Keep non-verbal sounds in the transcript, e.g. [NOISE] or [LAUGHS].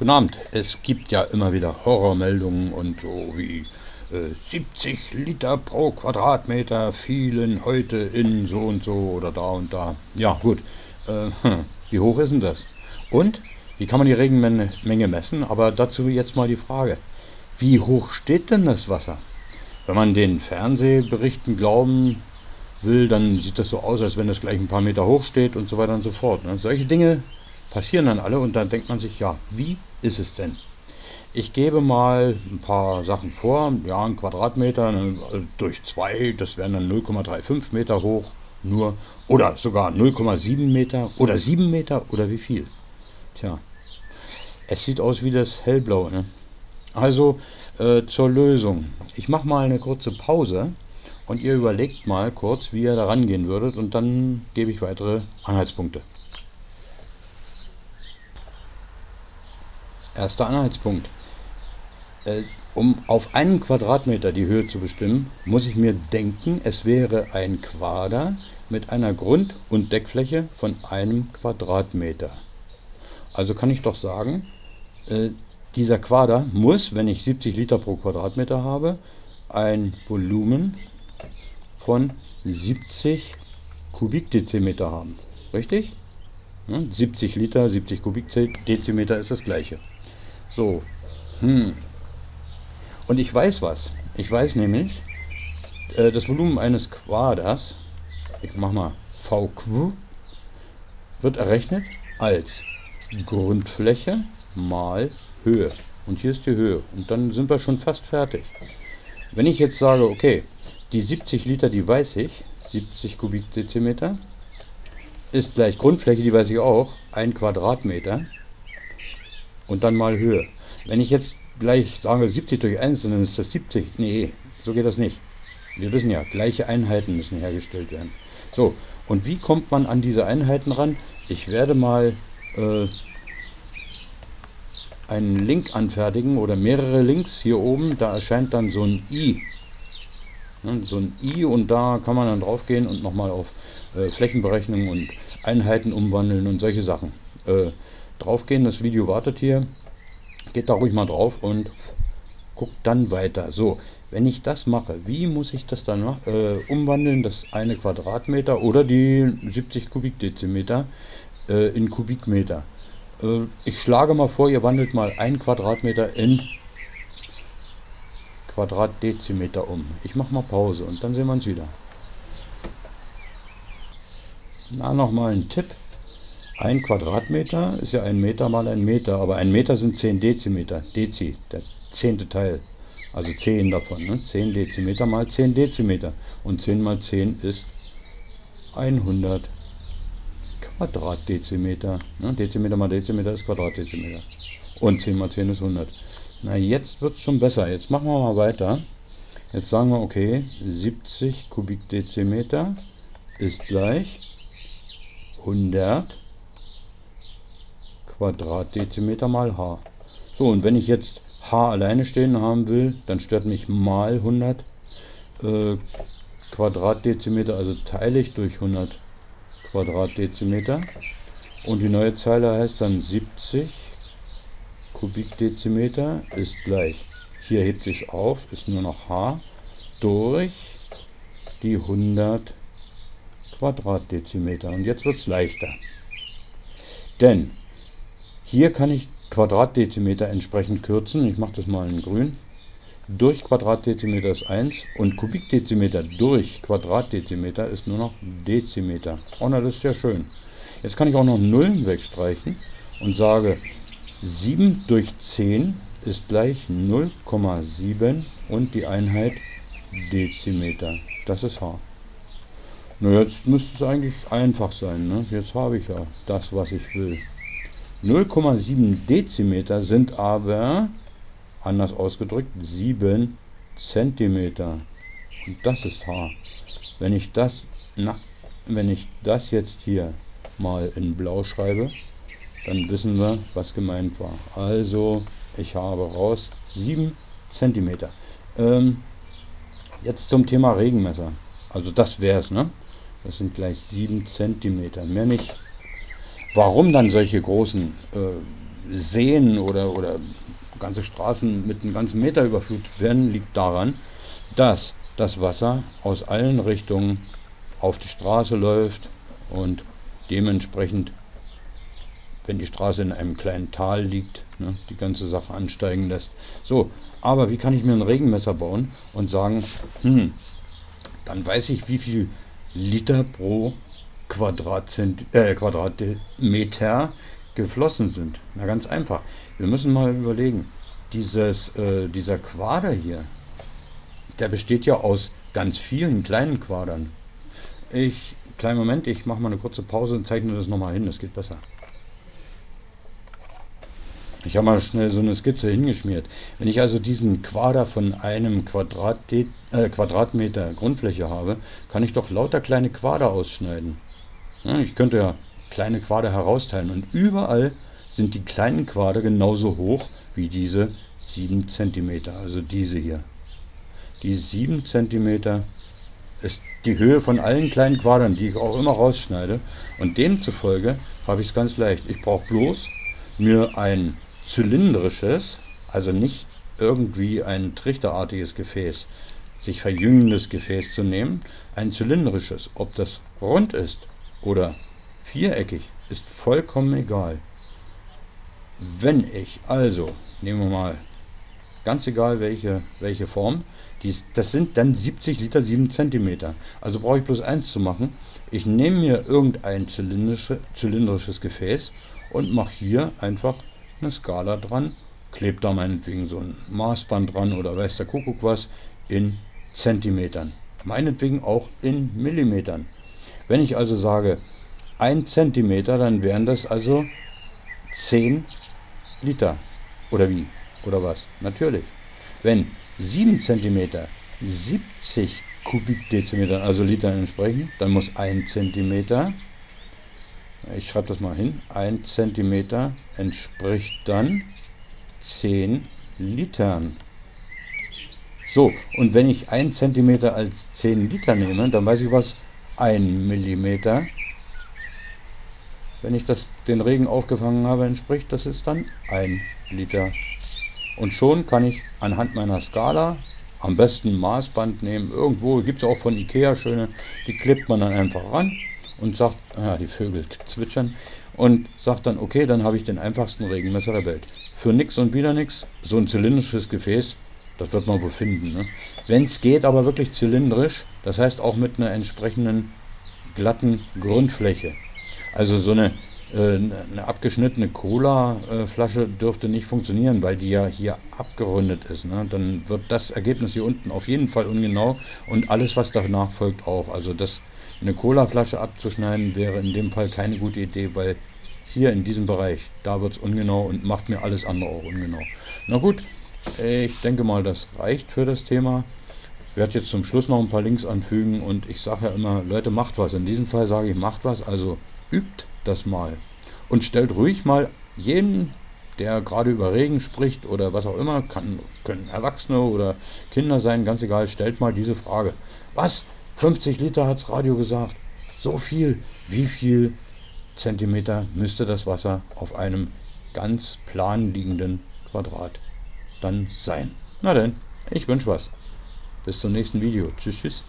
Guten Abend. Es gibt ja immer wieder Horrormeldungen und so wie äh, 70 Liter pro Quadratmeter fielen heute in so und so oder da und da. Ja, gut. Äh, [LAUGHS] wie hoch ist denn das? Und wie kann man die Regenmenge messen? Aber dazu jetzt mal die Frage. Wie hoch steht denn das Wasser? Wenn man den Fernsehberichten glauben will, dann sieht das so aus, als wenn das gleich ein paar Meter hoch steht und so weiter und so fort. Ne? Solche Dinge passieren dann alle und dann denkt man sich, ja, wie ist es denn? Ich gebe mal ein paar Sachen vor. Ja, ein Quadratmeter ne, durch zwei, das wären dann 0,35 Meter hoch nur. Oder sogar 0,7 Meter oder 7 Meter oder wie viel? Tja, es sieht aus wie das Hellblaue. Ne? Also äh, zur Lösung. Ich mache mal eine kurze Pause und ihr überlegt mal kurz, wie ihr da rangehen würdet und dann gebe ich weitere Anhaltspunkte. Erster Anhaltspunkt. Äh, um auf einen Quadratmeter die Höhe zu bestimmen, muss ich mir denken, es wäre ein Quader mit einer Grund- und Deckfläche von einem Quadratmeter. Also kann ich doch sagen, äh, dieser Quader muss, wenn ich 70 Liter pro Quadratmeter habe, ein Volumen von 70 Kubikdezimeter haben. Richtig? 70 Liter, 70 Kubikdezimeter ist das gleiche. So. Hm. Und ich weiß was. Ich weiß nämlich, äh, das Volumen eines Quaders, ich mach mal VQ, wird errechnet als Grundfläche mal Höhe. Und hier ist die Höhe. Und dann sind wir schon fast fertig. Wenn ich jetzt sage, okay, die 70 Liter, die weiß ich, 70 Kubikdezimeter, ist gleich Grundfläche, die weiß ich auch, ein Quadratmeter und dann mal Höhe. Wenn ich jetzt gleich sage 70 durch 1, dann ist das 70. Nee, so geht das nicht. Wir wissen ja, gleiche Einheiten müssen hergestellt werden. So, und wie kommt man an diese Einheiten ran? Ich werde mal äh, einen Link anfertigen oder mehrere Links hier oben. Da erscheint dann so ein i. Ne, so ein i und da kann man dann drauf gehen und nochmal auf äh, Flächenberechnung und Einheiten umwandeln und solche Sachen. Äh, draufgehen. Das Video wartet hier. Geht da ruhig mal drauf und guckt dann weiter. So, wenn ich das mache, wie muss ich das dann äh, umwandeln? Das eine Quadratmeter oder die 70 Kubikdezimeter äh, in Kubikmeter. Äh, ich schlage mal vor, ihr wandelt mal ein Quadratmeter in Quadratdezimeter um. Ich mache mal Pause und dann sehen wir uns wieder. Na, nochmal ein Tipp. Ein Quadratmeter ist ja ein Meter mal ein Meter, aber ein Meter sind 10 Dezimeter. Dezi, der zehnte Teil. Also 10 davon. Ne? 10 Dezimeter mal 10 Dezimeter. Und 10 mal 10 ist 100 Quadratdezimeter. Ne? Dezimeter mal Dezimeter ist Quadratdezimeter. Und 10 mal 10 ist 100. Na, jetzt wird es schon besser. Jetzt machen wir mal weiter. Jetzt sagen wir, okay, 70 Kubikdezimeter ist gleich 100 Quadratdezimeter mal h. So, und wenn ich jetzt h alleine stehen haben will, dann stört mich mal 100 äh, Quadratdezimeter, also teile ich durch 100 Quadratdezimeter. Und die neue Zeile heißt dann 70 Kubikdezimeter ist gleich, hier hebt sich auf, ist nur noch h, durch die 100 Quadratdezimeter. Und jetzt wird es leichter. Denn hier kann ich Quadratdezimeter entsprechend kürzen. Ich mache das mal in grün. Durch Quadratdezimeter ist 1 und Kubikdezimeter durch Quadratdezimeter ist nur noch Dezimeter. Oh, na, das ist ja schön. Jetzt kann ich auch noch Nullen wegstreichen und sage 7 durch 10 ist gleich 0,7 und die Einheit Dezimeter. Das ist H. Na, jetzt müsste es eigentlich einfach sein. Ne? Jetzt habe ich ja das, was ich will. 0,7 Dezimeter sind aber, anders ausgedrückt, 7 Zentimeter. Und das ist H. Wenn ich das, na, wenn ich das jetzt hier mal in blau schreibe, dann wissen wir, was gemeint war. Also, ich habe raus 7 Zentimeter. Ähm, jetzt zum Thema Regenmesser. Also das wäre es, ne? Das sind gleich 7 Zentimeter, mehr nicht. Warum dann solche großen äh, Seen oder, oder ganze Straßen mit einem ganzen Meter überflutet werden, liegt daran, dass das Wasser aus allen Richtungen auf die Straße läuft und dementsprechend, wenn die Straße in einem kleinen Tal liegt, ne, die ganze Sache ansteigen lässt. So, aber wie kann ich mir ein Regenmesser bauen und sagen, hm, dann weiß ich, wie viel Liter pro Quadratzent äh, Quadratmeter geflossen sind. Na ganz einfach. Wir müssen mal überlegen, dieses, äh, dieser Quader hier, der besteht ja aus ganz vielen kleinen Quadern. Ich, kleinen Moment, ich mache mal eine kurze Pause und zeichne das nochmal hin, das geht besser. Ich habe mal schnell so eine Skizze hingeschmiert. Wenn ich also diesen Quader von einem Quadrat, äh, Quadratmeter Grundfläche habe, kann ich doch lauter kleine Quader ausschneiden. Ja, ich könnte ja kleine Quader herausteilen und überall sind die kleinen Quader genauso hoch wie diese 7 cm, also diese hier. Die 7 cm ist die Höhe von allen kleinen Quadern, die ich auch immer rausschneide. Und demzufolge habe ich es ganz leicht. Ich brauche bloß mir ein zylindrisches, also nicht irgendwie ein trichterartiges Gefäß, sich verjüngendes Gefäß zu nehmen, ein zylindrisches. Ob das rund ist oder viereckig, ist vollkommen egal. Wenn ich also, nehmen wir mal, ganz egal welche, welche Form, dies, das sind dann 70 Liter 7 cm. Also brauche ich bloß eins zu machen. Ich nehme mir irgendein zylindrische, zylindrisches Gefäß und mache hier einfach eine Skala dran, klebe da meinetwegen so ein Maßband dran oder weiß der Kuckuck was in Zentimetern. Meinetwegen auch in Millimetern. Wenn ich also sage 1 Zentimeter, dann wären das also 10 Liter. Oder wie? Oder was? Natürlich. Wenn 7 cm 70 Kubikdezimetern, also Litern entsprechen, dann muss 1 cm, ich schreibe das mal hin, 1 cm entspricht dann 10 Litern. So, und wenn ich 1 cm als 10 Liter nehme, dann weiß ich was, 1 mm, wenn ich das, den Regen aufgefangen habe, entspricht, das ist dann 1 Liter. Und schon kann ich anhand meiner Skala am besten Maßband nehmen. Irgendwo gibt es auch von Ikea schöne, die klippt man dann einfach ran und sagt, ja, die Vögel zwitschern und sagt dann, okay, dann habe ich den einfachsten Regenmesser der Welt. Für nix und wieder nix, so ein zylindrisches Gefäß, das wird man wohl finden. Ne? Wenn es geht, aber wirklich zylindrisch, das heißt auch mit einer entsprechenden glatten Grundfläche. Also so eine äh, eine abgeschnittene Cola-Flasche dürfte nicht funktionieren, weil die ja hier abgerundet ist. Ne? Dann wird das Ergebnis hier unten auf jeden Fall ungenau und alles, was danach folgt, auch. Also das, eine Cola-Flasche abzuschneiden wäre in dem Fall keine gute Idee, weil hier in diesem Bereich, da wird es ungenau und macht mir alles andere auch ungenau. Na gut, ich denke mal, das reicht für das Thema. Werde jetzt zum Schluss noch ein paar Links anfügen und ich sage ja immer, Leute, macht was. In diesem Fall sage ich, macht was, also übt das mal. Und stellt ruhig mal jeden, der gerade über Regen spricht oder was auch immer, kann, können Erwachsene oder Kinder sein, ganz egal, stellt mal diese Frage. Was? 50 Liter hat's Radio gesagt. So viel. Wie viel Zentimeter müsste das Wasser auf einem ganz plan liegenden Quadrat dann sein? Na denn, ich wünsche was. Bis zum nächsten Video. Tschüss, tschüss.